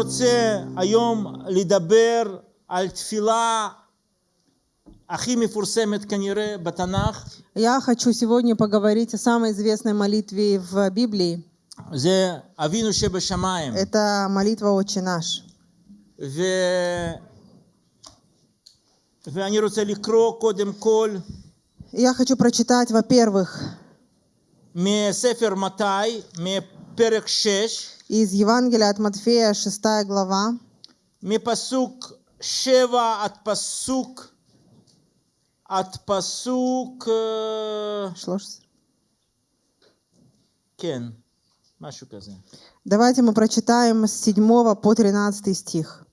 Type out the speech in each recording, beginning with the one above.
רוצה היום לדבר על תפילה הכי מפורסמת כנראה בתנ"ך, Я хочу сегодня поговорить о самой известной молитве в Библии. זה אבינו שבשמיים. Это молитва «Отче наш». ו... ואני רוצה לקרוא קודם כל Я хочу прочитать, во-первых, מספר מתי, מפרק 6, из Евангелия от Матфея, 6 глава, מפסוק 7 עד פסוק, עד פסוק, אה, 13. כן, משהו כזה. Давайте мы прочитаем с 7 по 13 стих.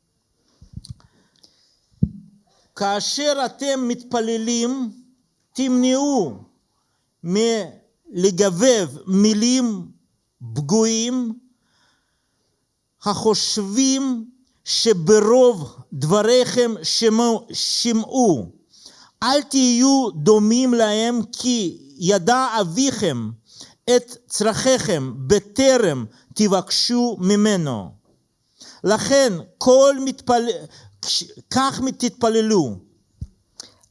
כאשר אתם מתפללים, תמנעו מלגבב מילים פגועים, החושבים שברוב דבריכם שמעו, שמעו. אל תהיו דומים להם, כי ידע אביכם את צרכיכם בטרם תבקשו ממנו. לכן כל מתפל... כך תתפללו.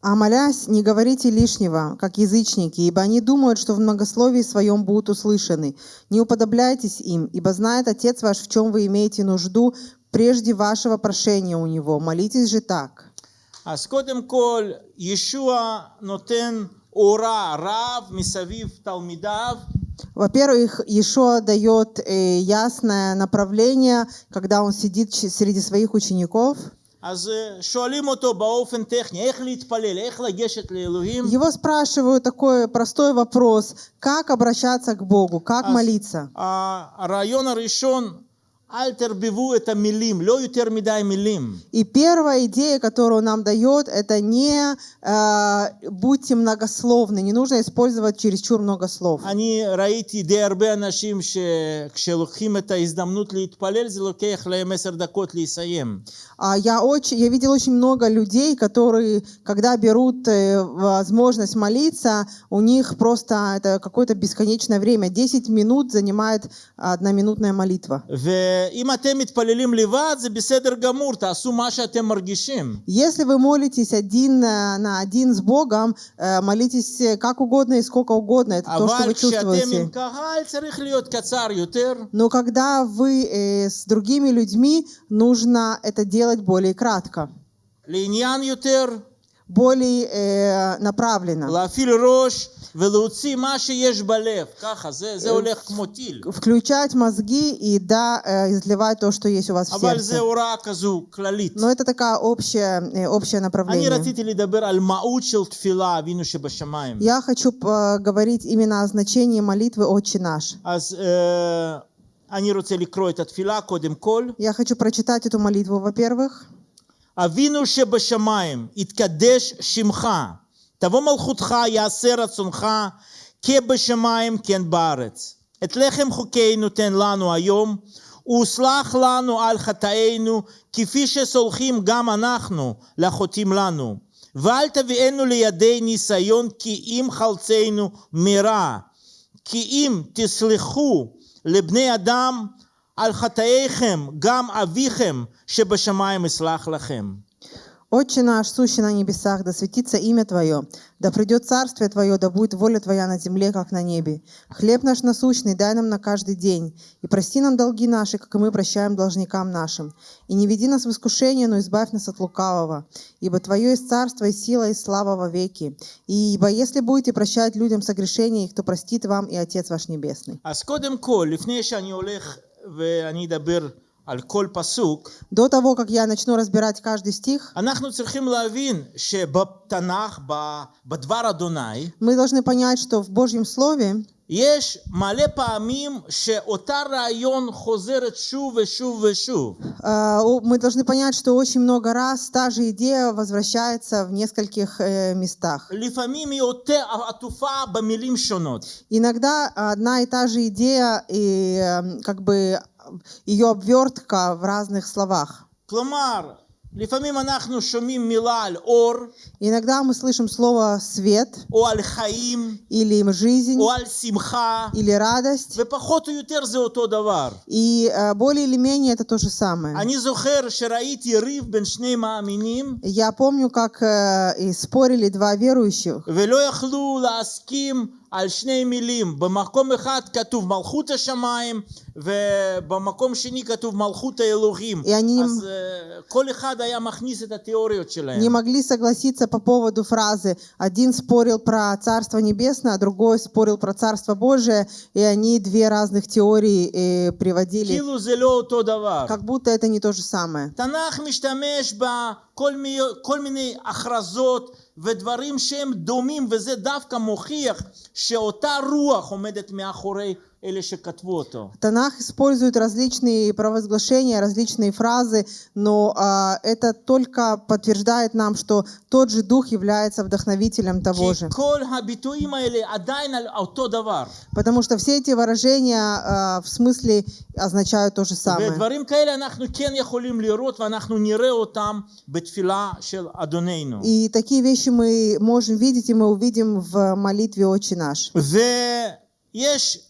«А молясь, не говорите лишнего, как язычники, ибо они думают, что в многословии своем будут услышаны. Не уподобляйтесь им, ибо знает Отец ваш, в чем вы имеете нужду, прежде вашего прошения у Него. Молитесь же так». אז קודם כל, ישוע נותן אורה רב מסביב תלמידיו, Во-первых, Иешуа дает э, ясное направление, когда он сидит ч- среди своих учеников. אז אה, שואלים אותו באופן טכני, איך להתפלל, איך לגשת לאלוהים. Его spрашивают такой простой вопрос, как обращаться к Богу, как אז молиться. הרעיון הראשון, и первая идея, которую нам дает, это не э, будьте многословны, не нужно использовать чересчур много слов. А я, очень, я видел очень много людей, которые, когда берут э, возможность молиться, у них просто это какое-то бесконечное время, 10 минут занимает одноминутная молитва. ואם אתם מתפללים לבד, זה בסדר גמור, תעשו מה שאתם מרגישים. Если вы молитесь один э, на один с Богом, э, молитесь э, как угодно и сколько угодно, это то, что אבל вы כשאתם עם чувствуете. קהל צריך להיות קצר יותר. Но когда вы э, с другими людьми, нужно это делать более кратко, לעניין יותר, более э, направленно. Включать мозги и да, э, изливать то, что есть у вас в сердце. Но это такая общая, э, общее направление. Я хочу э, говорить именно о значении молитвы «Отче наш». Я хочу прочитать эту молитву, во-первых. אבינו שבשמיים, יתקדש שמך, תבוא מלכותך, יעשה רצונך, כבשמיים כן בארץ. את לחם חוקנו תן לנו היום, וסלח לנו על חטאינו, כפי שסולחים גם אנחנו לחוטאים לנו. ואל תביאנו לידי ניסיון, כי אם חלצנו מרע. כי אם תסלחו לבני אדם על חטאיכם, גם אביכם שבשמיים יסלח לכם. «Отче наш, сущий на небесах, да светится имя Твое, да придет царствие Твое, да будет воля Твоя на земле, как на небе. Хлеб наш насущный дай нам на каждый день, и прости нам долги наши, как и мы прощаем должникам нашим. И не веди нас в искушение, но избавь нас от лукавого. Ибо Твое есть царство, и сила, и слава во веки. И ибо если будете прощать людям согрешения их, то простит вам и Отец ваш Небесный». До того, как я начну разбирать каждый стих, мы должны понять, что в Божьем Слове יש מלא פעמים שאותה רעיון חוזרת שוב ושוב ושוב. Э, о- мы должны понять, что очень много раз та же идея возвращается в нескольких э, местах. לפעמים היא יותר עטופה במילים שונות. Иногда одна и та же идея, и э, как бы ее обвертка в разных словах. כלומר, Иногда мы слышим слово «свет» или «жизнь» или «радость». И э, более или менее это то же самое. Я помню, как э, спорили два верующих. על שני מילים. במקום אחד כתוב מלכות השמיים, ובמקום שני כתוב מלכות האלוהים. И они אז אה, כל אחד היה מכניס את התיאוריות שלהם. не могли согласиться по поводу фразы. Один спорил про Царство Небесное, а другой спорил про Царство Божие, и они две разных теории э, приводили, כאילו זה לא אותו דבר. как будто это не то же самое. תנ"ך משתמש בכל מי, כל מיני הכרזות ודברים שהם דומים, וזה דווקא מוכיח שאותה רוח עומדת מאחורי. Танах использует различные провозглашения, различные фразы, но а, это только подтверждает нам, что тот же Дух является вдохновителем того же. Потому что все эти выражения а, в смысле означают то же самое. И такие вещи мы можем видеть, и мы увидим в молитве «Отче наш». יש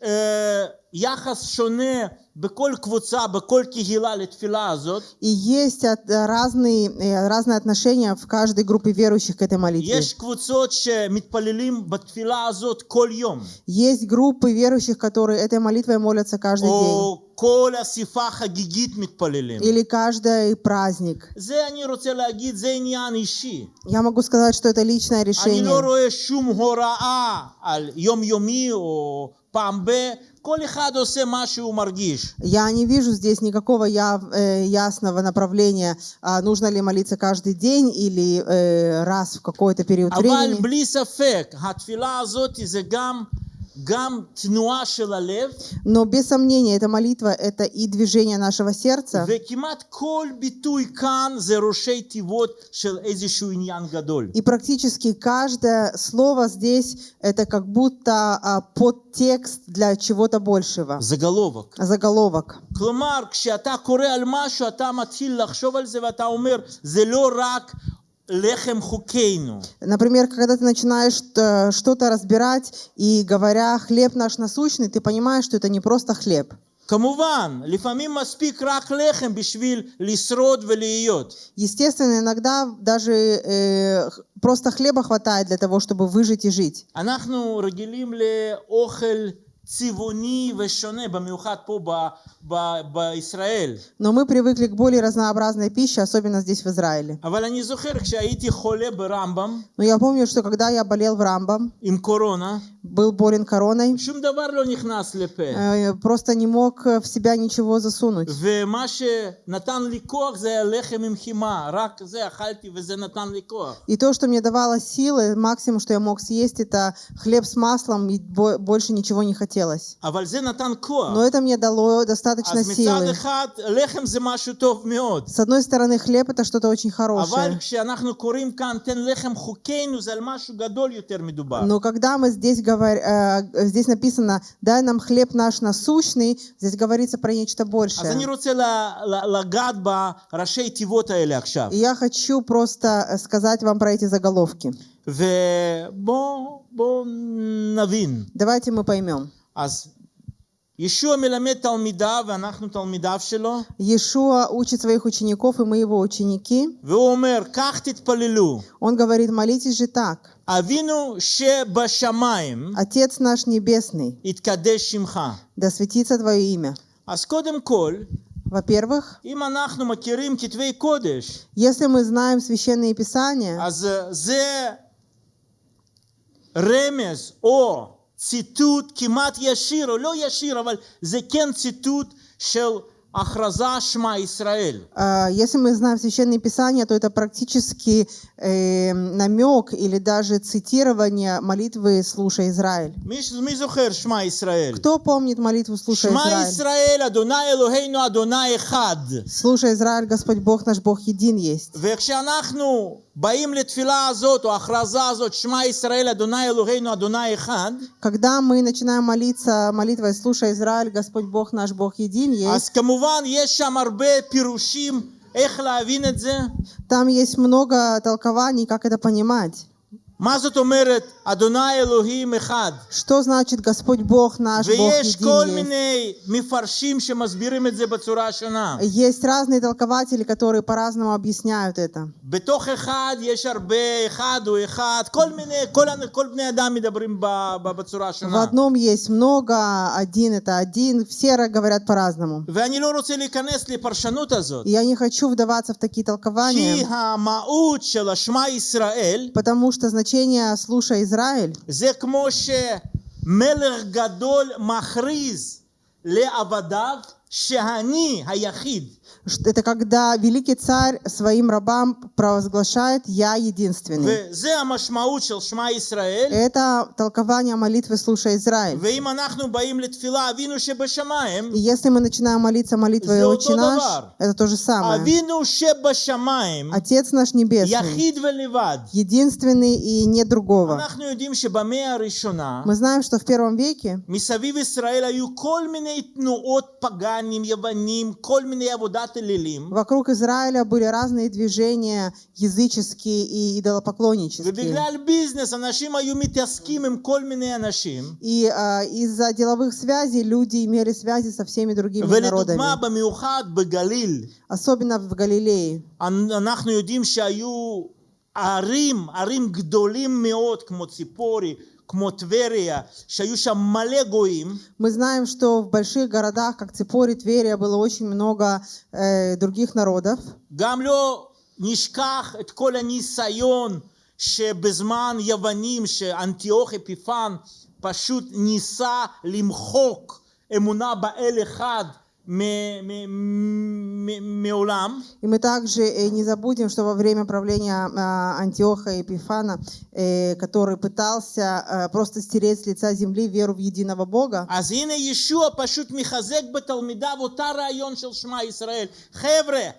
יחס שונה בכל קבוצה, בכל קהילה לתפילה הזאת. И есть от- разные, э, разные отношения в каждой группе верующих к этой молитве. יש קבוצות שמתפללים בתפילה הזאת כל יום, Есть группы верующих, которые этой молитвой молятся каждый день. או כל אספה חגיגית מתפללים. Или каждый праздник. זה אני רוצה להגיד, זה עניין אישי. Я могу сказать, что это личное אני לא решение. רואה שום הוראה על יומיומי או פעם ב... Я не вижу здесь никакого э, ясного направления, а, нужно ли молиться каждый день или э, раз в какой-то период времени. בלי ספק, התפילה הזאת זה גם, גם תנועה של הלב, Но без сомнения, эта молитва – это и движение нашего сердца, וכמעט כל ביטוי כאן זה ראשי תיבות של איזשהו עניין גדול. и практически каждое слово здесь – это как будто а, подтекст для чего-то большего, заголовок. заголовок. כלומר, כשאתה קורא על משהו, אתה מתחיל לחשוב על זה ואתה אומר, זה לא רק לחם חוקינו. Например, когда ты начинаешь э, что-то разбирать и говоря «хлеб наш насущный», ты понимаешь, что это не просто хлеб. כמובן, לפעמים מספיק רק לחם בשביל לשרוד ולהיות. Естественно, иногда даже э, х- просто хлеба хватает для того, чтобы выжить и жить. אנחנו רגילים לאוכל צבעוני ושונה, במיוחד פה ב- ב- בישראל. Но мы привыкли к более разнообразной пище, особенно здесь, в Израиле. אבל אני זוכר כשהייתי חולה ברמב"ם Но я помню, что когда я болел в Рамбам, עם קורונה, был болен короной, שום דבר לא נכנס לפה. э, просто не мог э, в себя ничего засунуть. ומה שנתן לי כוח זה היה לחם עם חימה, רק זה אכלתי וזה נתן לי כוח. И то, что мне давало силы, максимум, что я мог съесть, это хлеб с маслом, и бо- больше ничего не хотелось. Но это мне дало достаточно силы. С одной стороны, хлеб — это что-то очень хорошее. Но когда мы здесь, говорим, э, здесь написано «дай нам хлеб наш насущный», здесь говорится про нечто большее. И я хочу просто э, сказать вам про эти заголовки. Давайте мы поймем. Иешуа учит своих учеников, и мы его ученики. Он говорит, молитесь же так. Отец наш Небесный, да светится Твое имя. Во-первых, если мы знаем Священные Писания, רמז או ציטוט כמעט ישיר, או לא ישיר, אבל זה כן ציטוט של Ахраза Шма а, Если мы знаем Священное Писание, то это практически э, намек или даже цитирование молитвы «Слушай, Израиль». Кто помнит молитву «Слушай, Израиль»? «Слушай, Израиль, Господь Бог наш, Бог един есть». Когда мы начинаем молиться молитвой «Слушай, Израиль, Господь Бог наш, Бог един есть», כמובן יש שם הרבה פירושים איך להבין את זה? Там есть много толкований, как это понимать. Что значит Господь Бог наш, Бог есть? Есть разные толкователи, которые по-разному объясняют это. В одном есть много, один это один, все говорят по-разному. Я не хочу вдаваться в такие толкования, потому что значит значение «слушай, Израиль» זה כמו שמלך גדול מכריז לעבדיו שאני היחיד. ш- это когда великий царь своим рабам провозглашает «Я единственный». וזה המשמעות של שמע ישראל. Это толкование молитвы «Слушай, Израиль». ואם אנחנו באים לתפילה אבינו שבשמיים, И если мы начинаем молиться молитвой Это «Отче то наш», давар. это то же самое. אבינו שבשמיים, Отец наш Небесный, יחיד ולבד. единственный и нет другого. אנחנו יודעים שבמאה הראשונה, Мы знаем, что в первом веке מסביב ישראל היו כל מיני תנועות פגאנים, יוונים, כל מיני עבודת אלילים. вокруг Израиля были разные движения языческие и идолопоклоннические. ובגלל ביזנס אנשים היו מתעסקים עם כל מיני אנשים. И а, из-за деловых связей люди имели связи со всеми другими ולדוגמה, народами, במיוחד בגליל, особенно в Галилее. אנחנו יודעים שהיו ערים, ערים גדולים מאוד, כמו ציפורי, כמו טבריה, שהיו שם מלא גויים, Мы знаем, что в больших городах, как Ципори, Тверия, было очень много э, других народов. גם לא נשכח את כל הניסיון שבזמן יוונים, שאנטיוך אפיפן פשוט ניסה למחוק אמונה באל אחד מ- מ- מ- מעולם. И мы также э, не забудем, что во время правления а, Антиоха Епифана, э, который пытался э, просто стереть с лица земли веру в единого Бога, אז הנה ישוע פשוט מחזק בתלמידיו אותה רעיון של שמע ישראל. חבר'ה,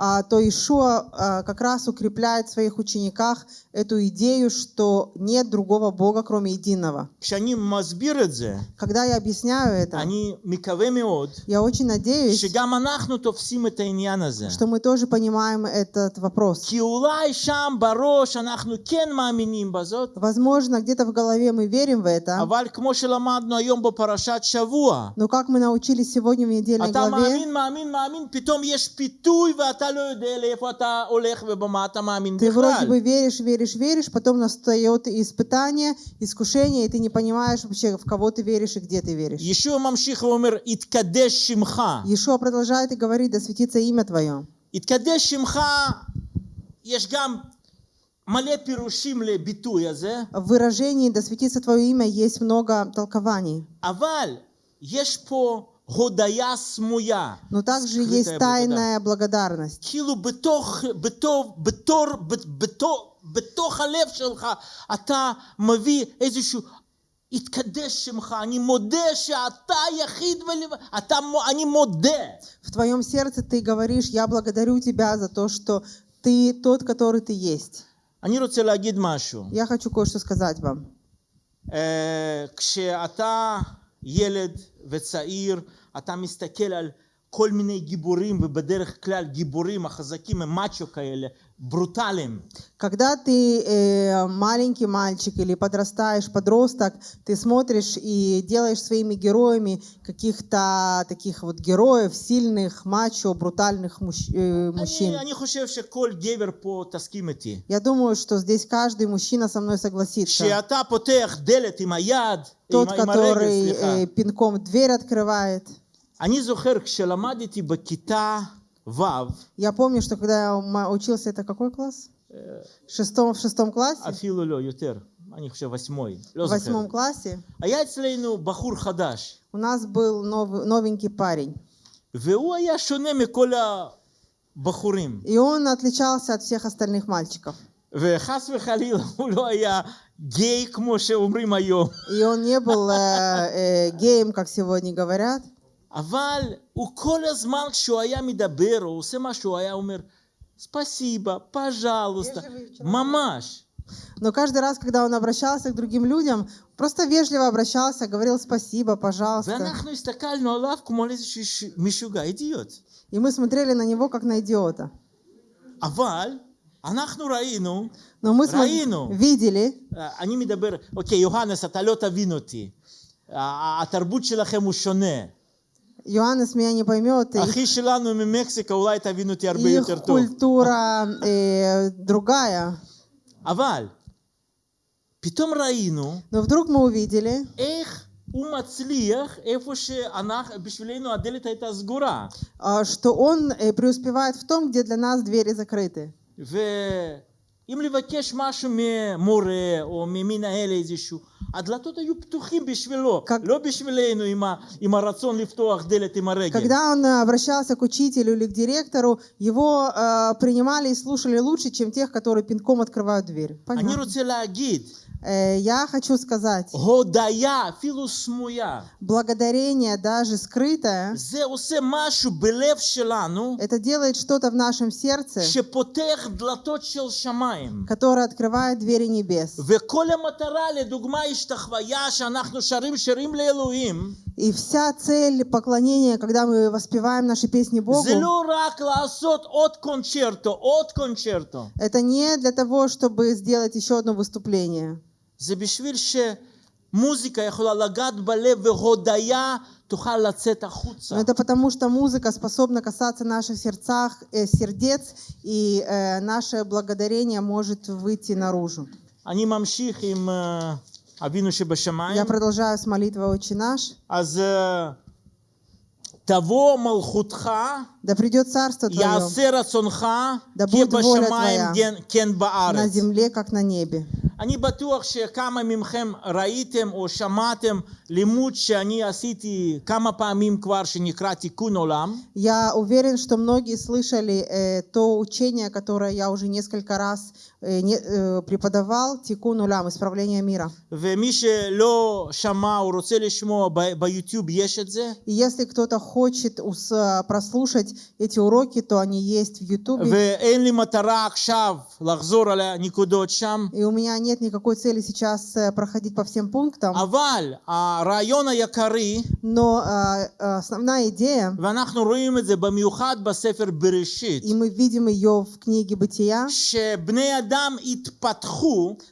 а то Ишуа э, как раз укрепляет в своих учениках эту идею, что нет другого Бога, кроме единого. Когда я объясняю это, я очень надеюсь, что мы тоже понимаем этот вопрос. Возможно, где-то в голове мы верим в это, но как мы научились сегодня в недельной главе, פתאום יש פיתוי ואתה לא יודע לאיפה אתה הולך ובמה אתה מאמין Ты вроде בכלל. бы веришь, веришь, веришь, потом настает испытание, искушение, и ты не понимаешь вообще, в кого ты веришь и где ты веришь. ישוע ממשיך ואומר, יתקדש שמך. Иешуа продолжает и говорит, да светится имя Твое. יתקדש שמך, יש גם מלא פירושים לביטוי הזה, В выражении «да светится Твое имя» есть много толкований. אבל יש פה הודיה סמויה. Но также скрытая есть благодать. тайная благодарность. כאילו בתוך, בתור, בתור, בתור, בתוך הלב שלך אתה מביא איזשהו התקדש שמך, אני מודה שאתה יחיד ולבד, אתה, מו- אני מודה. В твоем сердце ты говоришь, я благодарю тебя за то, что ты тот, который ты есть. אני רוצה להגיד משהו. Я хочу кое-что сказать вам. אה, כשאתה ילד וצעיר, אתה מסתכל על כל מיני גיבורים, ובדרך כלל גיבורים החזקים הם מאצ'ו כאלה, ברוטליים. Когда ты э, маленький мальчик или подрастаешь, подросток, ты смотришь и делаешь своими героями каких-то таких вот героев, сильных, мачо, брутальных мужч- э, мужчин. אני, אני חושב שכל גבר פה תסכים איתי. Я думаю, что здесь каждый мужчина со мной согласится. כשאתה פותח דלת עם היד, Тот, עם, עם הרגל, который סליחה. э, пинком дверь открывает. אני זוכר כשלמדתי בכיתה Вав. Я помню, что когда я учился, это какой класс? В шестом, в шестом классе? Афилу ло, ютер. אני חושב, восьмой. В восьмом классе? А я אצלנו бахур хадаш. У нас был новенький парень. והוא я שונה מכל бахурим. И он отличался от всех остальных мальчиков. וחס וחלילה הוא я היה гей, כמו שאומרים היום. И он не был э, э, геем, как сегодня говорят. אבל הוא כל הזמן כשהוא היה מדבר או עושה משהו, הוא היה אומר, ספסיבה, פז'לוסטה, ממש. Но каждый раз, когда он обращался к другим людям, просто вежливо обращался, говорил спасибо, пожалуйста. ואנחנו הסתכלנו עליו כמו על איזשהו ש- משוגע, אידיוט. И мы смотрели на него как на идиота. אבל אנחנו ראינו, Но мы смо- ראינו. видели, אה, אני מדבר, אוקיי, יוהנס, אתה לא תבין אותי. ה- התרבות שלכם הוא שונה. Иоаннес меня не поймет, их, אחי שלנו ממקסיקה, אולי תבין אותי הרבה их יותר טוב. культура э, другая. אבל פתאום ראינו Но вдруг мы увидели, איך הוא מצליח איפה שאנחנו, בשבילנו הדלת הייתה סגורה. а, что он э, преуспевает в том, где для нас двери закрыты. ואם לבקש משהו ממורה או ממנהל איזשהו, הדלתות היו פתוחים בשבילו, как- לא בשבילנו עם, ה, עם הרצון לפתוח דלת עם הרגל. Когда он э, обращался к учителю или к директору, его э, принимали и слушали лучше, чем тех, которые пинком открывают дверь. אני Понятно. רוצה להגיד, Э, Э, я хочу сказать, Годая, филусмуя, благодарение даже скрытое, это делает что-то в нашем сердце, которое открывает двери небес. И вся цель поклонения, когда мы воспеваем наши песни Богу, это не для того, чтобы сделать еще одно выступление. זה בשביל שמוזיקה יכולה לגעת בלב והודיה תוכל לצאת החוצה. Но это потому, что музыка способна касаться наших сердцах, э, сердец, и э, наше благодарение может выйти наружу. אני ממשיך עם אה, אבינו שבשמיים. Я продолжаю с молитвой «Отче наш». אז אה, תבוא מלכותך, Да придет Царство Твое יעשה רצונך, Да כי будет воля בשמיים Твоя כן- כן на בארץ. земле, как на небе. אני בטוח שכמה מכם ראיתם או שמעתם לימוד שאני עשיתי כמה פעמים כבר שנקרא תיקון עולם. Я уверен, что многие слышали э, то учение, которое я уже несколько раз э, не- э, преподавал, Тикун Улям, исправление мира. ומי שלא שמע או רוצה לשמוע ב- ביוטיוב יש את זה. И если кто-то хочет ус- прослушать эти уроки, то они есть в Ютубе. И у меня нет никакой цели сейчас э, проходить по всем пунктам. Но а, а, основная идея, и мы видим ее в книге Бытия,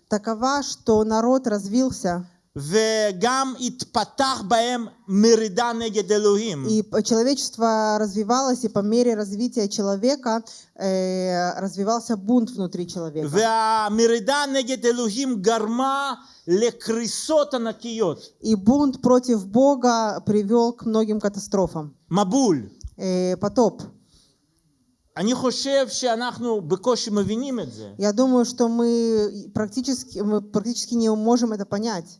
такова, что народ развился, וגם התפתח בהם מרידה נגד אלוהים. и п- человечество развивалось, и по мере развития человека э, развивался бунт внутри человека. והמרידה נגד אלוהים גרמה לקריסות ענקיות. И бунт против Бога привел к многим катастрофам. מבול. Э, потоп. אני חושב שאנחנו בקושי מבינים את זה. Я думаю, что мы практически, мы практически не можем это понять.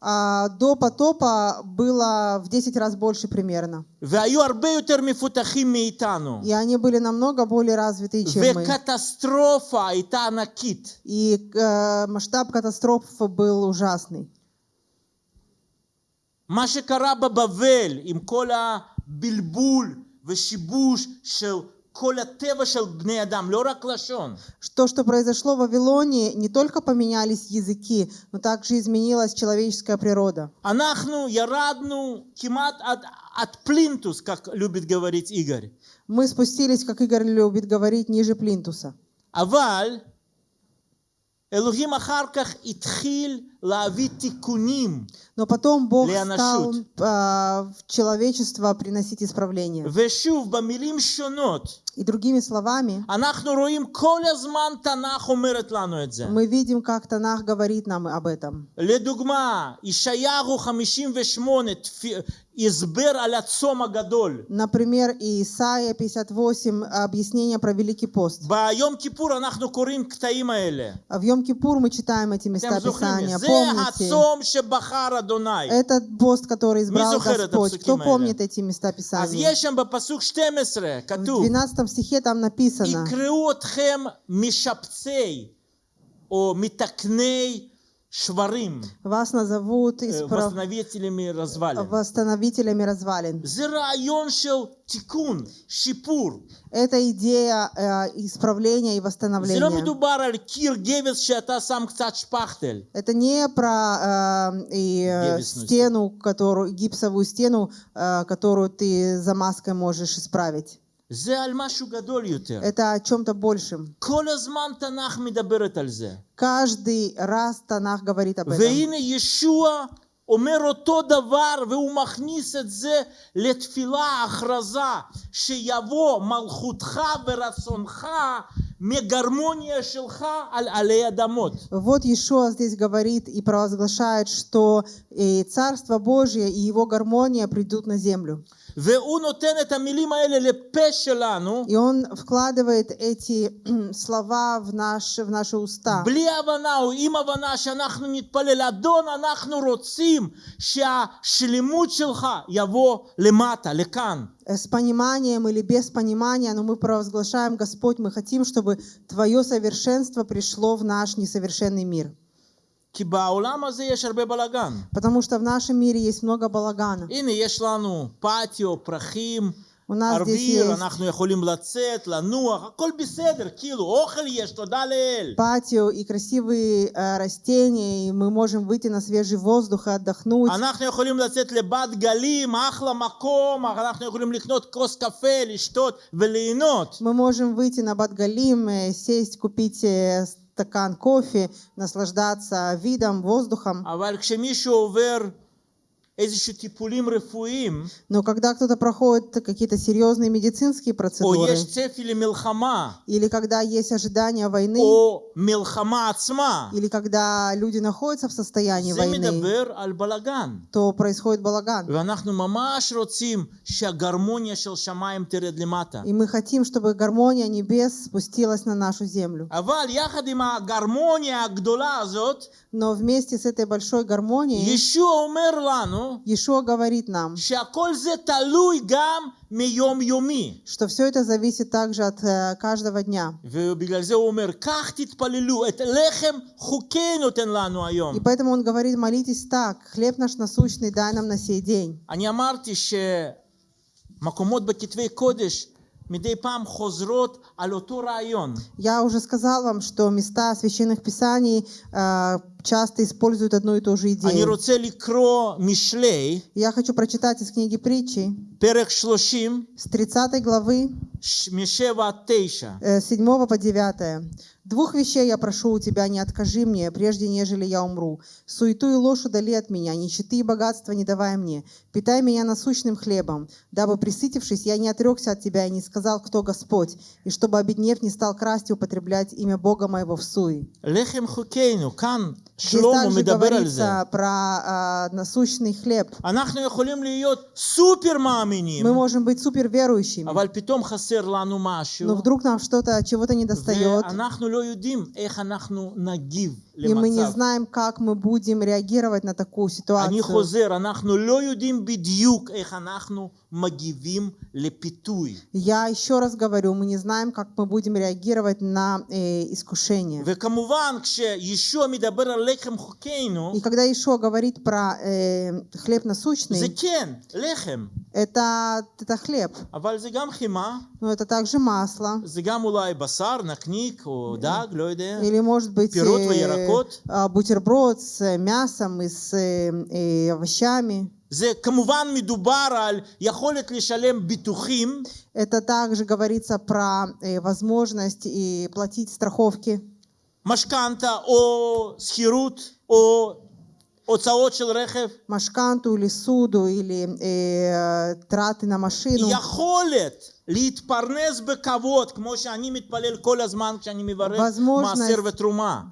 до потопа было в 10 раз больше примерно. והיו הרבה יותר מפותחים מאיתנו. И они были намного более развитые, чем мы. וקטסטרופה הייתה ענקית. И э, масштаб катастрофы был ужасный. מה שקרה בבבל עם כל הבלבול ושיבוש של То, что произошло в Вавилонии, не только поменялись языки, но также изменилась человеческая природа. Анахну, ярадну, кимат от, от плинтус, как любит говорить Игорь. Мы спустились, как Игорь любит говорить, ниже плинтуса. Аваль, Элухим Ахарках Итхиль но потом Бог стал uh, в человечество приносить исправление. И другими словами, мы видим, как Танах говорит нам об этом. Например, Исаия 58, объяснение про Великий пост. В Йом-Кипур мы читаем эти места Писания помните, этот пост, который избрал Господь, кто помнит эти места Писания? В 12 стихе там написано, «Икреотхем мишапцей, о митакней шварим, вас назовут э, исправ... восстановителями развалин. Восстановителями развалин. тикун, шипур. Это идея э, исправления и восстановления. Это не про э, и, стену, которую, гипсовую стену, э, которую ты за маской можешь исправить. זה על משהו גדול יותר. Это о чем-то большем. כל הזמן תנ"ך מדברת על זה. Каждый раз Танах говорит об этом. והנה ישוע אומר אותו דבר והוא מכניס את זה לתפילה, הכרזה, שיבוא מלכותך ורצונך מהגרמוניה שלך על עלי אדמות. Вот Иешуа здесь говорит и провозглашает, что э, Царство Божье и Его гармония придут на землю. И он вкладывает эти слова в наши, в наши уста. Э, с пониманием или без понимания, но мы провозглашаем, Господь, мы хотим, чтобы Твое совершенство пришло в наш несовершенный мир. Потому что в нашем мире есть много балагана. הנה, יש לנו פטיו, פרחים, У нас здесь ארביר, есть אנחנו יכולים לצאת, לנוח, הכל בסדר, כאילו, אוכל יש, תודה לאל. патио и красивые э, растения, и мы можем выйти на свежий воздух и отдохнуть. אנחנו יכולים לצאת לבת גלים, אחלה מקום, אנחנו יכולים לקנות כוס קפה, לשתות וליהנות. Мы можем выйти на Батгалим, э, сесть, купить э, стакан кофе, наслаждаться видом, воздухом. אבל כשמישהו עובר איזשהו טיפולים רפואיים, но когда кто-то проходит какие-то серьезные медицинские процедуры, или когда есть ожидание войны, или когда люди находятся в состоянии войны, то происходит балаган. И мы хотим, чтобы гармония небес спустилась на нашу землю. אבל יחד עם הגרמוניה הגדולה הזאת, Но вместе с этой большой гармонией ישוע אומר לנו Иешуа говорит нам, שהכל זה תלוי גם מיום יומי. что все это зависит также от э, каждого дня. ובגלל זה הוא אומר, כך תתפללו, את לחם חוקי נותן לנו היום. И поэтому он говорит, молитесь так, хлеб наш насущный дай нам на сей день. אני אמרתי שמקומות בכתבי קודש מדי פעם חוזרות על אותו רעיון. Я уже сказал вам, что места священных писаний э, часто используют одну и ту же אני идею. רוצה לקרוא משלי, Я хочу прочитать из книги притчи פרק 30, с 30 главы ש- משבע עד תשע. э, 7 по 9. «Двух вещей я прошу у тебя, не откажи мне, прежде нежели я умру. Суету и ложь удали от меня, нищеты и богатства не давай мне. Питай меня насущным хлебом, дабы, присытившись, я не отрекся от тебя и не сказал, кто Господь, и чтобы, обеднев, не стал красть и употреблять имя Бога моего в суе». Шлому Здесь также говорится про э, насущный хлеб. Мы можем быть супер верующими. Но вдруг нам что-то, чего-то не достает. ואנחנו לא יודעים איך אנחנו נגיב и мы не למצב. знаем, как мы будем реагировать на такую אני ситуацию. חוזר, אנחנו לא יודעים בדיוק איך אנחנו מגיבים לפיתוי. Я еще раз говорю, мы не знаем, как мы будем реагировать на э, искушение. וכמובן, כשישוע מדבר על לחם חוקנו, И когда Ишо говорит про э, хлеб זה насущный, כן, לחם, это, это хлеб, אבל זה גם חימה, но это также масло. זה גם אולי בשר, נקניק או דג, לא יודע. Или, может быть, Пирот, э, ярокот. а, бутерброд с э, мясом и с э, э, овощами. זה כמובן מדובר על יכולת לשלם ביטוחים, Это также говорится про э, возможность и платить страховки, משכנתה או שכירות או הוצאות של רכב. машканту или суду, или э, траты на машину. יכולת возможность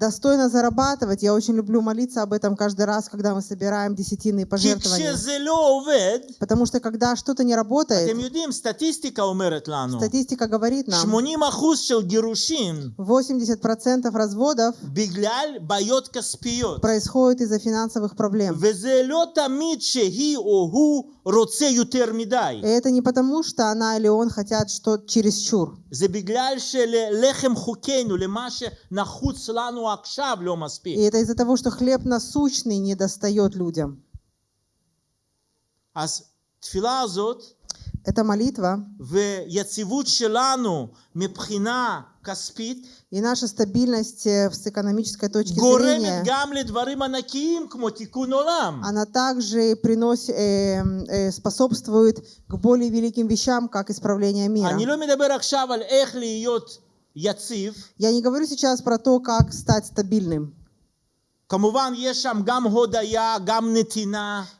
достойно зарабатывать. Я очень люблю молиться об этом каждый раз, когда мы собираем десятины пожертвования. Потому что когда что-то не работает, статистика говорит нам, 80% разводов происходит из-за финансовых проблем. И это не потому, что она или он хотят хотят что чересчур. זה בגלל שללחם חוקנו, למה שנחוץ לנו עכשיו, לא И מספיק. это из-за того, что хлеб насущный не достает людям. אז תפילה הזאת Это молитва и наша стабильность э, с экономической точки зрения, она также приносит, э, э, способствует к более великим вещам, как исправление мира. Я не говорю сейчас про то, как стать стабильным.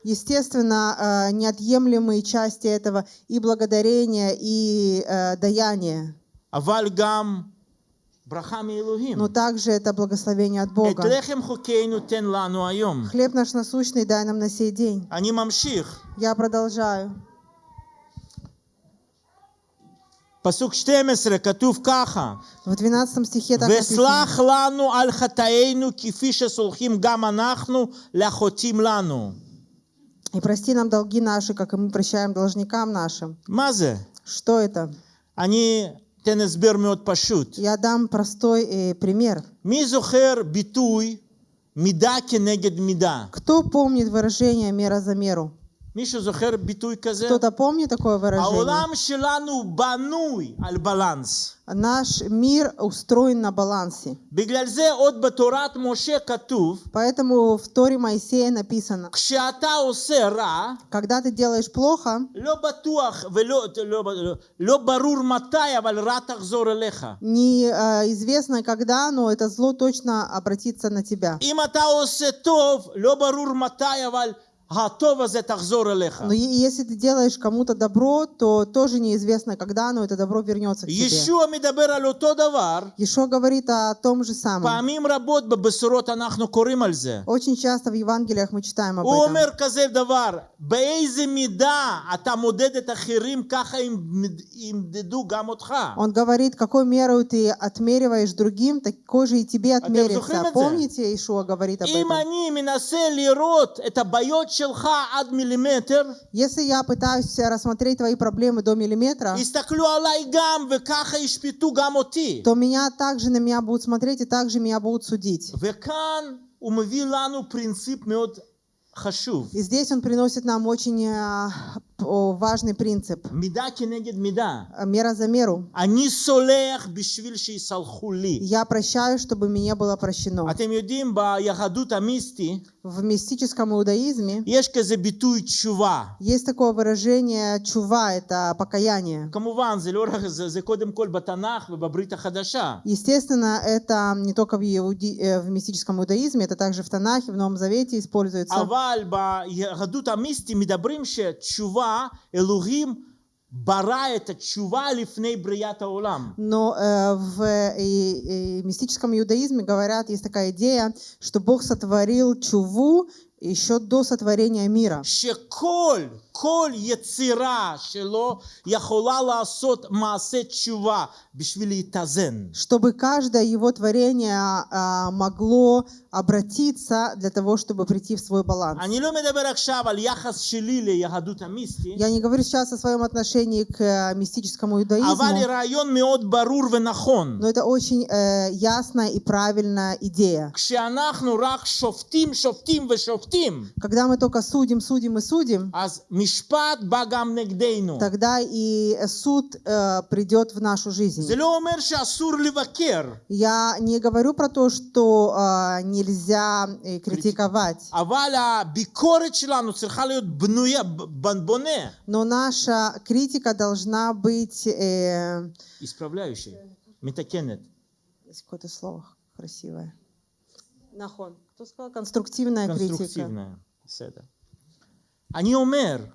Естественно, э, неотъемлемые части этого и благодарение, и э, даяние. Но также это благословение от Бога. Хлеб наш насущный дай нам на сей день. Я продолжаю. פסוק 12 כתוב ככה: В 12 стихе так написано. וסלח לנו על חטאינו כפי שסולחים גם אנחנו לחוטאים לנו. И прости нам долги наши, как и мы прощаем должникам нашим. מה זה? Что это? אני אתן הסבר מאוד פשוט. Я дам простой э, пример. מי זוכר ביטוי מידה כנגד מידה? Кто помнит выражение «мера за меру»? מישהו זוכר ביטוי כזה? Кто-то помнит такое выражение? העולם שלנו בנוי על בלנס. Наш мир устроен на балансе. בגלל זה עוד בתורת משה כתוב, Поэтому в Торе Моисея написано, כשאתה עושה רע, когда ты делаешь плохо, לא בטוח ולא לא, לא, לא ברור מתי, אבל רע תחזור אליך. неизвестно когда, но это зло точно обратится на тебя. אם אתה עושה טוב, לא ברור מתי, אבל Но если ты делаешь кому-то добро, то тоже неизвестно, когда оно, это добро вернется к тебе. Еще говорит о том же самом. Очень часто в Евангелиях мы читаем об этом. Умер козель товар, бейзе мида, а тамудед это хирим, како им деду гамотха. Он говорит, какой меру ты отмериваешь другим, такой же и тебе а отмерится. Помните, Ишуа говорит об этом? если я пытаюсь рассмотреть твои проблемы до миллиметра, то меня также на меня будут смотреть и также меня будут судить. И здесь он приносит нам очень а, важный принцип. Меда кинед меда. Э, мера за меру. Я прощаю, чтобы мне было прощено. В мистическом иудаизме есть такое выражение чува, это покаяние. Комуван зелорах за кадем кол батанах, ба бабрита хадаша. Естественно, это не только в, иуди... Э, в мистическом иудаизме, это также в Танахе, в Новом Завете используется. чува Элухим бара это чува лифней брията олам. Но э, в э, э, мистическом иудаизме говорят, есть такая идея, что Бог сотворил чуву еще до сотворения мира. שכל, כל יצירה שלו יכולה לעשות מעשה תשובה בשביל להתאזן. Чтобы каждое его творение а, могло обратиться для того, чтобы прийти в свой баланс. אני לא מדבר עכשיו על יחס שלי ליהדות המיסטי, Я не говорю сейчас о своем отношении к э, мистическому אבל иудаизму, רעיון מאוד ברור ונכון. но это очень э, ясная и правильная идея. כשאנחנו רק שופטים, שופטים ושופטים, шоптим, когда мы только судим, судим и судим, тогда и суд э, придет в нашу жизнь. Я не говорю про то, что э, нельзя э, критиковать. Но наша критика должна быть... Э, Исправляющей. Метакенет. Есть какое-то слово красивое. Нахон. Кто сказал? Конструктивная критика. קונסטרוקטיבנה. בסדר. אני אומר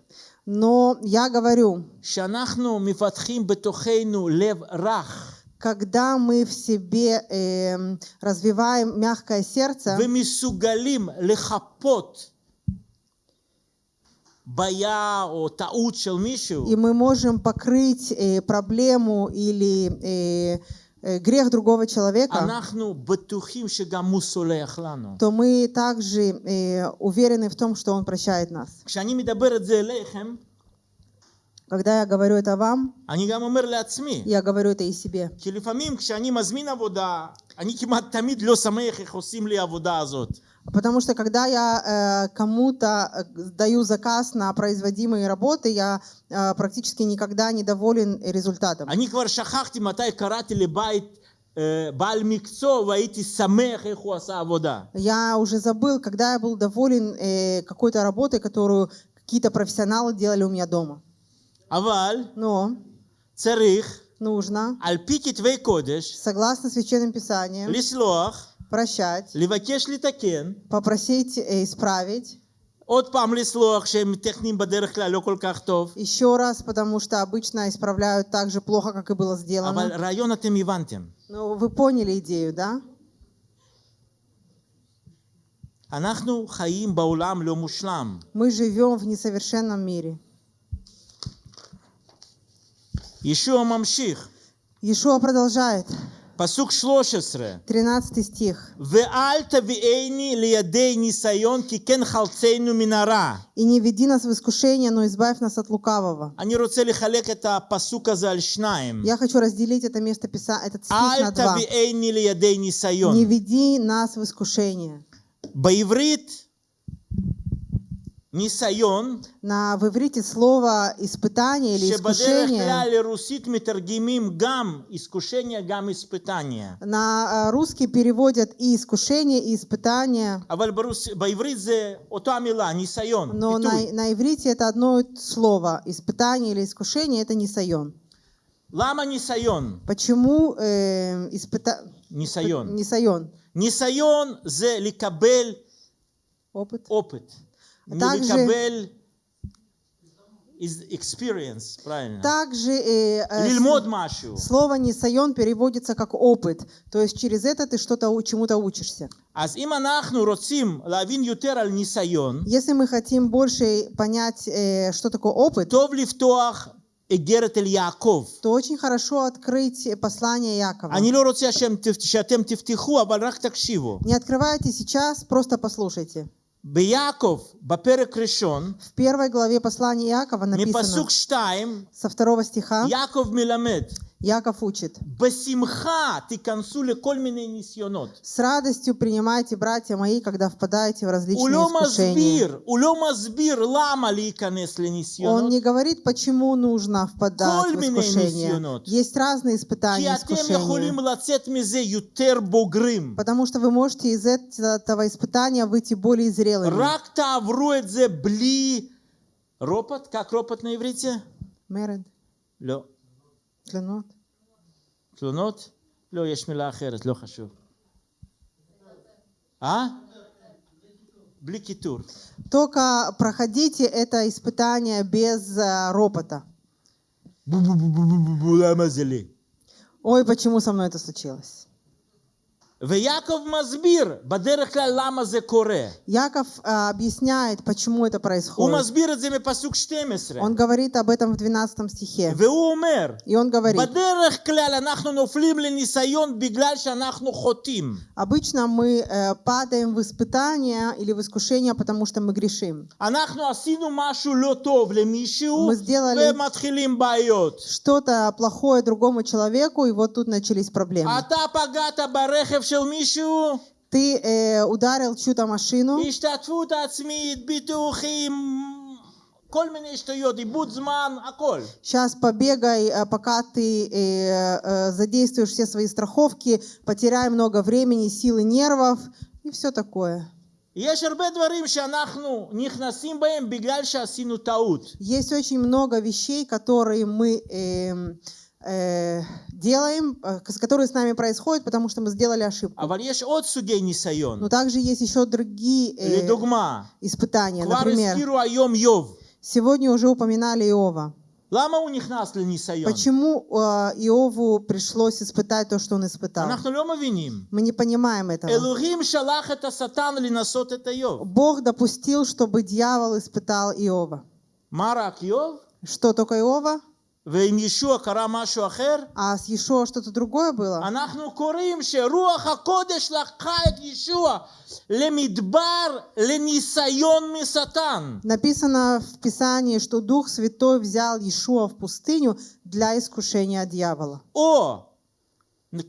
Но я говорю, שאנחנו מפתחים בתוכנו לב רך когда мы в себе эм, развиваем мягкое сердце, ומסוגלים לחפות בעיה או טעות של מישהו, и мы можем покрыть э, проблему или э, э, Э, грех другого человека, то мы также э, уверены в том, что Он прощает нас. Когда я говорю это вам, я говорю это и себе. כי לפעמים כשאני מזמין עבודה, אני כמעט תמיד לא שמח איך עושים לי העבודה הזאת. Потому что когда я э, кому-то э, даю заказ на производимые работы, я э, практически никогда не доволен результатом. אני כבר שכחתי מתי קראתי לבית אה, בעל מקצוע והייתי שמח איך הוא עשה עבודה. Я уже забыл, когда я был доволен э, какой-то работой, которую какие-то профессионалы делали у меня дома. אבל Но צריך нужно, על פי כתבי קודש согласно священным писаниям, לסלוח, прощать, לבקש לתקן, попросить э, исправить. עוד פעם לסלוח שהם טכניים בדרך כלל לא כל כך טוב. Еще раз, потому что обычно исправляют так же плохо, как и было אבל сделано. רעיון אתם הבנתם. Ну, вы поняли идею, да? אנחנו חיים בעולם לא מושלם. Мы живем в несовершенном мире. Иешуа мамших. Иешуа продолжает. Пасук 13 стих. И не веди нас в искушение, но избавь нас от лукавого. Они хотели человек это пасука за алшнаем. Я хочу разделить это место писа этот стих на два. Не веди нас в искушение. Боеврит ניסיון, На, в иврите слово «испытание» или שבדרך «искушение» כלל לרוסית מתרגמים גם искушение, גם испытание. на а, русский переводят и «искушение», и «испытание», אבל ברוס... בעברית זה אותה מילה, ניסיון, но на, פיתוי. на иврите это одно слово. «Испытание» или «искушение» — это «нисайон». למה ניסיון? Почему э, испыта... ניסיון. «нисайон»? ניסיון זה לקבל Опыт. опыт. также? Также э, э, слово «нисайон» переводится как «опыт», то есть через это ты что-то чему-то учишься. Если мы хотим больше понять, э, что такое опыт, то очень хорошо открыть послание Якова. Не открывайте сейчас, просто послушайте. ביעקב, בפרק ראשון, В первой главе послания Якова написано, מפסוק שתיים, со второго стиха, יעקב מלמד, Яков учит. С радостью принимайте, братья мои, когда впадаете в различные искушения. Он не говорит, почему нужно впадать в искушение. Есть разные испытания, искушения. Потому что вы можете из этого испытания выйти более зрелыми. Ропот? Как ропот на иврите? Меред. Лё. клянут. תלונות? לא, יש מילה אחרת, לא חשוב. אה? בלי קיטור. Только проходите это испытание без э, ропота. בו בו בו בו בו בו בו, למה זה לי? Ой, почему со мной это случилось? ויעקב מסביר בדרך כלל למה זה קורה. Яков э, объясняет, почему это הוא происходит. מסביר את זה מפסוק 12. Он говорит об этом в 12 стихе. והוא אומר, И он говорит, בדרך כלל אנחנו נופלים לניסיון בגלל שאנחנו חוטאים. обычно мы э, падаем в испытания или в искушения, потому что мы грешим. אנחנו עשינו משהו לא טוב למישהו, Мы сделали- ומתחילים בעיות. Что-то плохое другому человеку, и вот тут начались проблемы. אתה פגעת ברכב של מישהו, Ты э, ударил чью-то машину, השתתפות עצמית, ביטוחים, כל מיני שטויות, איבוד זמן, הכל. Сейчас побегай, э, пока ты э, э, задействуешь все свои страховки, потеряй много времени, силы, нервов и все такое. יש הרבה דברים שאנחנו נכנסים בהם בגלל שעשינו טעות. Есть очень много вещей, которые мы эм, э, Э, делаем, э, которые с нами происходят, потому что мы сделали ошибку. Но также есть еще другие э, испытания. Например, сегодня уже упоминали Иова. Почему э, Иову пришлось испытать то, что он испытал? Мы не понимаем этого. Бог допустил, чтобы дьявол испытал Иова. Что только Иова? ועם ישוע קרה משהו אחר, А с Ешо что-то другое было? אנחנו קוראים שרוח הקודש לקחה את ישוע למדבר לניסיון משטן. Написано в Писании, что Дух Святой взял Иешуа в пустыню для искушения дьявола. או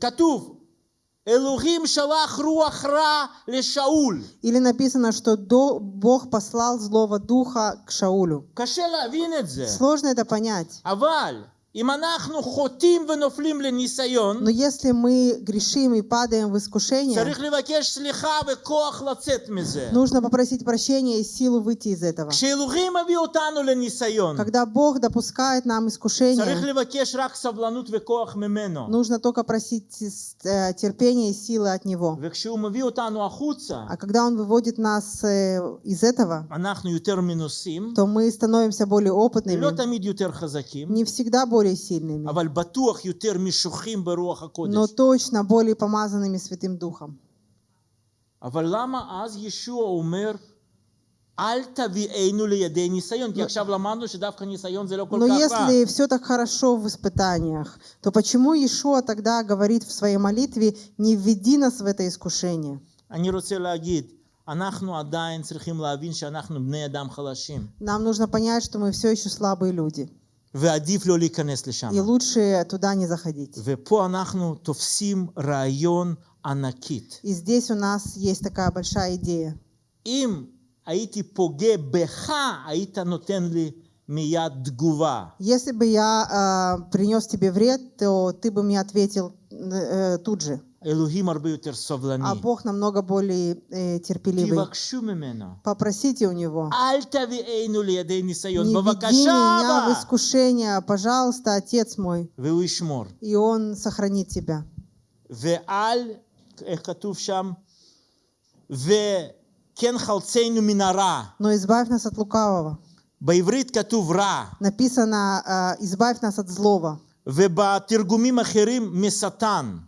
כתוב, Элухим шалах руахра ле Шауль. Или написано, что Бог послал злого духа к Шаулю. А Сложно это понять. Аваль. Но если мы грешим и падаем в искушение, нужно попросить прощения и силу выйти из этого. Когда Бог допускает нам искушение, нужно только просить э, терпения и силы от Него. А когда Он выводит нас э, из этого, то мы становимся более опытными, не всегда более сильными, אבל בטוח יותר משוחים ברוח но הקודש. точно более помазанными Святым Духом. אבל למה אז ישוע אומר, אל תביאנו לידי ניסיון? כי עכשיו למדנו שדווקא ניסיון זה לא כל Но כך רע. если все так хорошо в испытаниях, то почему Иешуа тогда говорит в своей молитве «Не введи нас в это искушение»? אני רוצה להגיד, אנחנו עדיין צריכים להבין שאנחנו בני אדם חלשים, Нам нужно понять, что мы все еще слабые люди, ועדיף לא להיכנס לשם. и лучше туда не заходить. ופה אנחנו תופסים רעיון ענקית. И здесь у нас есть такая большая идея. אם הייתי פוגע בך, היית נותן לי מיד תגובה. Если бы я э, принес тебе вред, то ты бы мне ответил э, тут же. אלוהים הרבה יותר סובלני. А Бог намного более э, терпеливый. תבקשו ממנו. Попросите у Него. אל תביאנו לידי ניסיון, Не веди בבקשה меня в אבא. искушение, пожалуйста, Отец мой. והוא ישמור. И Он сохранит тебя. ואל, איך כתוב שם? וכן חלצנו מן הרע. Но избавь нас от лукавого. בעברית כתוב רע, Написано, э, избавь нас от злого. ובתרגומים אחרים משטן.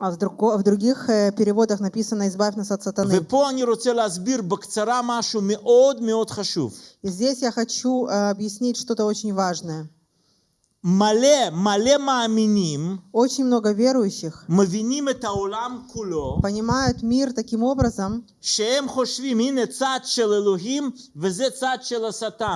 А в, друго- в других э, переводах написано, избавь нас от сатаны. ופה אני רוצה להסביר בקצרה משהו מאוד מאוד חשוב. И здесь я хочу э, объяснить что-то очень важное. Мале, мале мааминим, очень много верующих куло, понимают мир таким образом,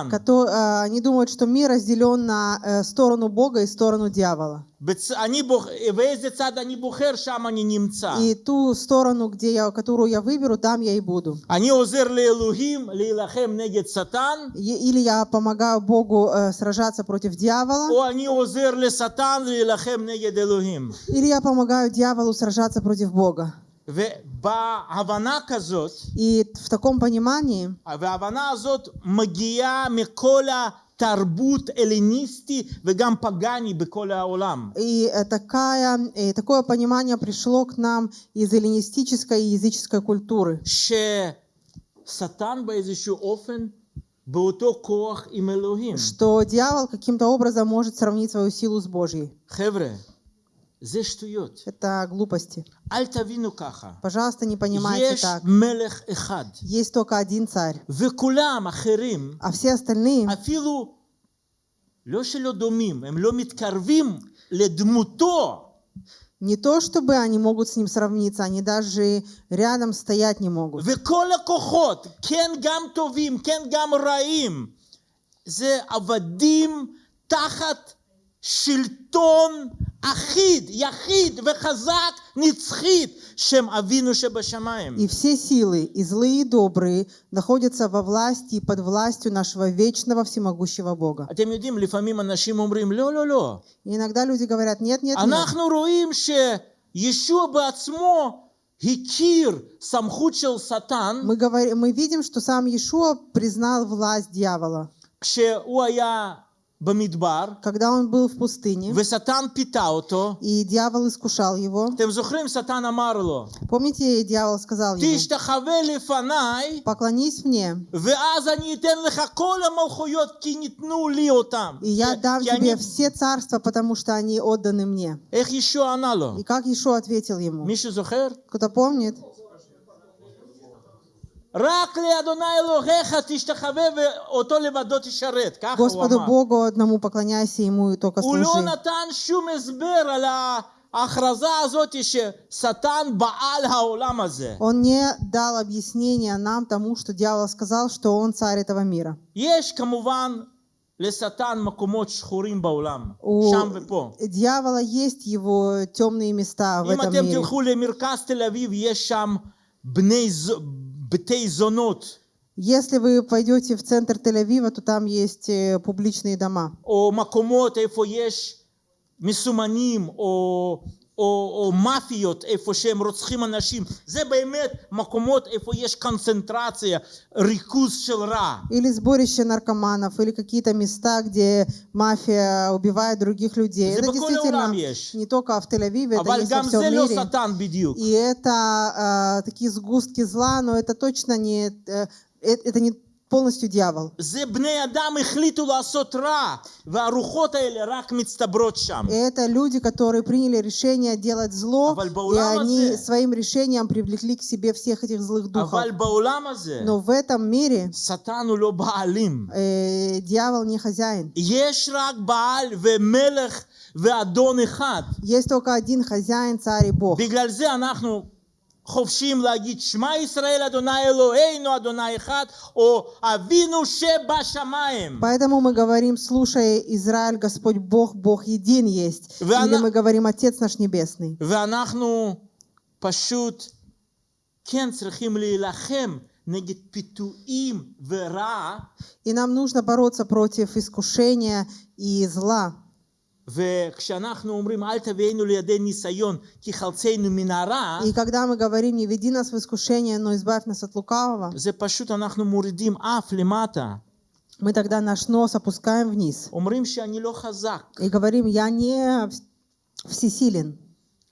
которые, а, они думают, что мир разделен на э, сторону Бога и сторону дьявола בצ... אני בוח... ואיזה צד אני בוחר, שם אני נמצא. И ту сторону, где я, которую я выберу, там я и буду. אני עוזר לאלוהים להילחם נגד שטן, Е- Или я помогаю Богу э, сражаться против дьявола, או אני עוזר לשטן להילחם נגד אלוהים. или я помогаю дьяволу сражаться против Бога. ובהבנה כזאת, И в таком понимании וההבנה הזאת מגיעה מכל התרבות הלניסטי וגם פגאני בכל העולם. И э, такая, э, такое понимание пришло к нам из эллинистической и языческой культуры, ששטן באיזשהו אופן באותו כוח עם אלוהים. что дьявол каким-то образом может сравнить свою силу с Божьей. חבר'ה, זה שטויות. Это глупости. אל תבינו ככה. Пожалуйста, не понимайте יש так. מלך אחד, Есть только один царь, וכולם אחרים а все остальные אפילו לא שלא דומים, הם לא מתקרבים לדמותו. не то чтобы они могут с ним сравниться, они даже рядом стоять не могут. וכל הכוחות, כן גם טובים, כן גם רעים, זה עבדים תחת שלטון אחיד, יחיד וחזק, נצחית, שם אבינו שבשמיים. И все силы, и злые, и добрые, находятся во власти и под властью нашего вечного всемогущего Бога. אתם יודעים, לפעמים אנשים אומרים, לא, לא, לא. И иногда люди говорят, нет, нет, нет. אנחנו רואים שישוע בעצמו הכיר סמכות של שטן Мы, говорим, мы видим, что сам Иешуа признал власть дьявола. כשהוא היה במדבר, Когда он был в пустыне, ושטן פיתה אותו. и дьявол искушал его, אתם זוכרים, שטן אמר לו, помните, дьявол сказал ему, תשתחווה לפניי, поклонись мне, ואז אני אתן לך כל המלכויות, כי ניתנו לי אותם. и я כי- дам כי тебе אני- все царства, потому что они отданы мне. איך ישוע ענה לו? И как Иешуа ответил ему? מישהו זוכר? Кто-то помнит? Господу Богу одному поклоняйся ему и только служи. Он не дал объяснения нам тому, что дьявол сказал, что он царь этого мира. У дьявола есть его темные места в этом мире. תלכו למרכז תל אביב, יש שם בני, ז- בתי זונות, Если вы пойдете в центр Тель-Авива, то там есть э, публичные дома. או מקומות איפה יש מסומנים, או, או, או מאפיות, איפה שהם רוצחים אנשים. זה באמת מקומות איפה יש קונצנטרציה, ריכוז של רע. Или сборище наркоманов, или какие-то места, где мафия убивает других людей. זה Это בכל העולם действительно יש. не только в Тель-Авиве, это אבל есть во גם всем זה לא мире. שטן בדיוק. И это э, такие сгустки зла, но это точно не, э, э, это не полностью дьявол. זה בני אדם החליטו לעשות רע, והרוחות האלה רק מצטברות שם. И это люди, которые приняли решение делать зло, אבל и בעולם они הזה- своим решением привлекли к себе всех этих злых духов. אבל בעולם הזה, Но в этом мире שטן הוא לא בעלים. э, дьявол не хозяин. יש רק בעל ומלך ואדון אחד. Есть только один хозяин, царь и Бог. בגלל זה אנחנו חופשיים להגיד שמע ישראל אדוני אלוהינו אדוני אחד או אבינו שבשמיים. Поэтому мы говорим, слушай, Израиль, Господь Бог, Бог един есть. Вы Или она- мы говорим, Отец наш Небесный. ואנחנו פשוט כן צריכים להילחם נגד פיתויים ורע, И нам нужно бороться против искушения и зла. И когда мы говорим, не веди нас в искушение, но избавь нас от лукавого, мы тогда наш нос опускаем вниз. и говорим, я не всесилен.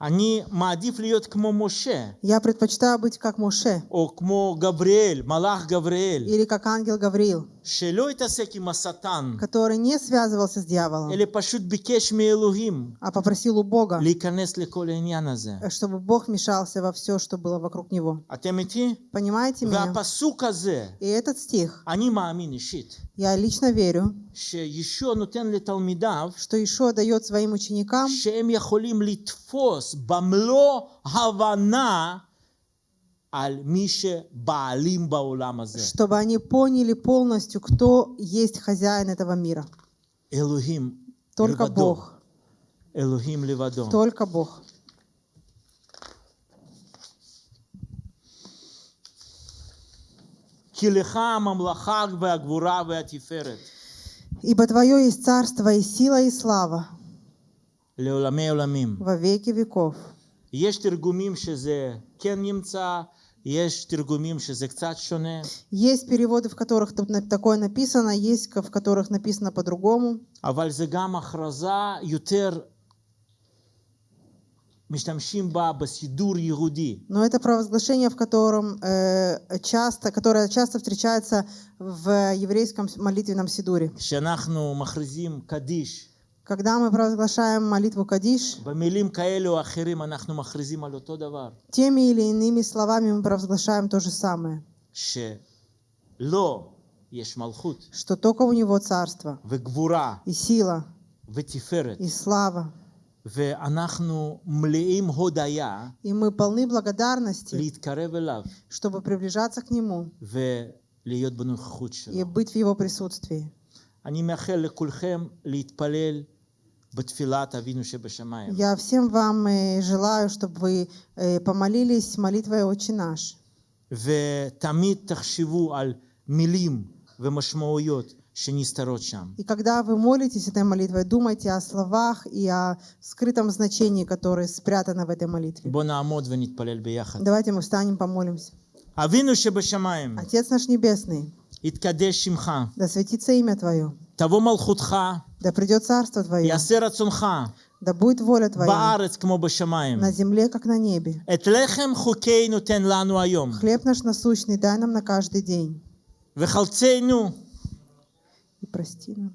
אני מעדיף להיות כמו משה, Я предпочитаю быть как Моше או כמו גבריאל, מלאך גבריאל, или как ангел Гавриил, שלא התעסק עם השטן, который не связывался с дьяволом, אלא פשוט ביקש מאלוהים а попросил у Бога, להיכנס לכל העניין הזה. чтобы Бог вмешался во все, что было вокруг него. אתם איתי? Понимаете меня? והפסוק הזה, И этот стих, אני מאמין אישית, я лично верю, שישוע נותן לתלמידיו что Ишуа дает своим ученикам, שהם יכולים לתפוס במלוא הבנה על מי שבעלים בעולם הזה. чтобы они поняли полностью, кто есть хозяин этого мира. אלוהים Только לבדו. Бог. אלוהים לבדו. Только Бог. כי לך הממלכה והגבורה והתפארת Ибо Твое есть царство и сила и слава во веки веков. Есть переводы, в которых тут такое написано, есть в которых написано по-другому. Но это провозглашение, в котором э, часто, которое часто встречается в еврейском молитвенном сидуре. Когда мы провозглашаем молитву Кадиш, теми или иными словами мы провозглашаем то же самое. Что только у него царство. И сила. И слава. и мы полны благодарности, להתקרב אליו чтобы приближаться к нему ולהיות בנוכחות и שלו. быть в его присутствии. אני מאחל לכולכם להתפלל בתפילת אבינו שבשמיים. Я всем вам э, желаю, чтобы вы э, помолились молитвой «Отче наш». ותמיד תחשבו על מילים ומשמעויות שנסתרות שם. И когда вы молитесь этой молитвой, думайте о словах и о скрытом значении, которое спрятано в этой молитве. בואו נעמוד ונתפלל ביחד. Давайте мы встанем, помолимся. אבינו שבשמיים, Отец наш Небесный, יתקדש שמך, да светится имя Твое, תבוא מלכותך, да придет Царство Твое, יעשה רצונך, да будет воля Твоя בארץ כמו בשמיים. на земле, как на небе. את לחם חוקנו תן לנו היום, Хлеб наш насущный дай нам на каждый день. וחלצנו И прости нам.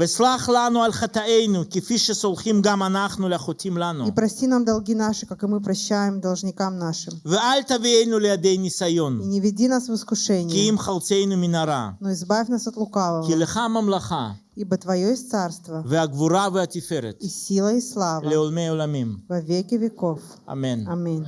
וסלח לנו על חטאינו, כפי שסולחים גם אנחנו לחוטאים לנו. И прости нам долги наши, как и мы прощаем должникам нашим. ואל תביאנו לידי И ניסיון, не веди нас в כי искушение, אם חלצנו מן הרע. но избавь нас от лукавого. כי לך הממלכה, Ибо Твое есть царство, והגבורה והתפארת, и сила, и слава לעולמי עולמים. во веки веков. אמן. Аминь.